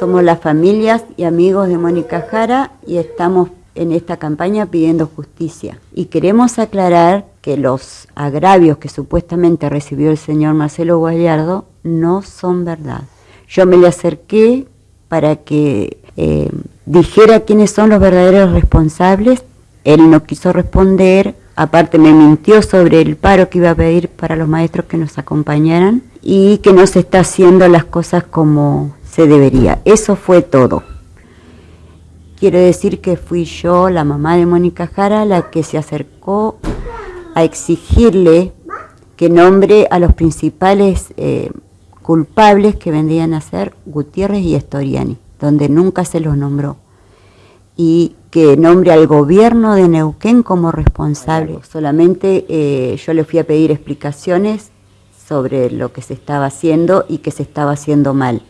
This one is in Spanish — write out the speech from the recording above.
Somos las familias y amigos de Mónica Jara y estamos en esta campaña pidiendo justicia. Y queremos aclarar que los agravios que supuestamente recibió el señor Marcelo Gallardo no son verdad. Yo me le acerqué para que eh, dijera quiénes son los verdaderos responsables. Él no quiso responder, aparte me mintió sobre el paro que iba a pedir para los maestros que nos acompañaran y que no se está haciendo las cosas como se debería. Eso fue todo. Quiero decir que fui yo, la mamá de Mónica Jara, la que se acercó a exigirle que nombre a los principales eh, culpables que vendrían a ser Gutiérrez y Estoriani, donde nunca se los nombró. Y que nombre al gobierno de Neuquén como responsable. Solamente eh, yo le fui a pedir explicaciones sobre lo que se estaba haciendo y que se estaba haciendo mal.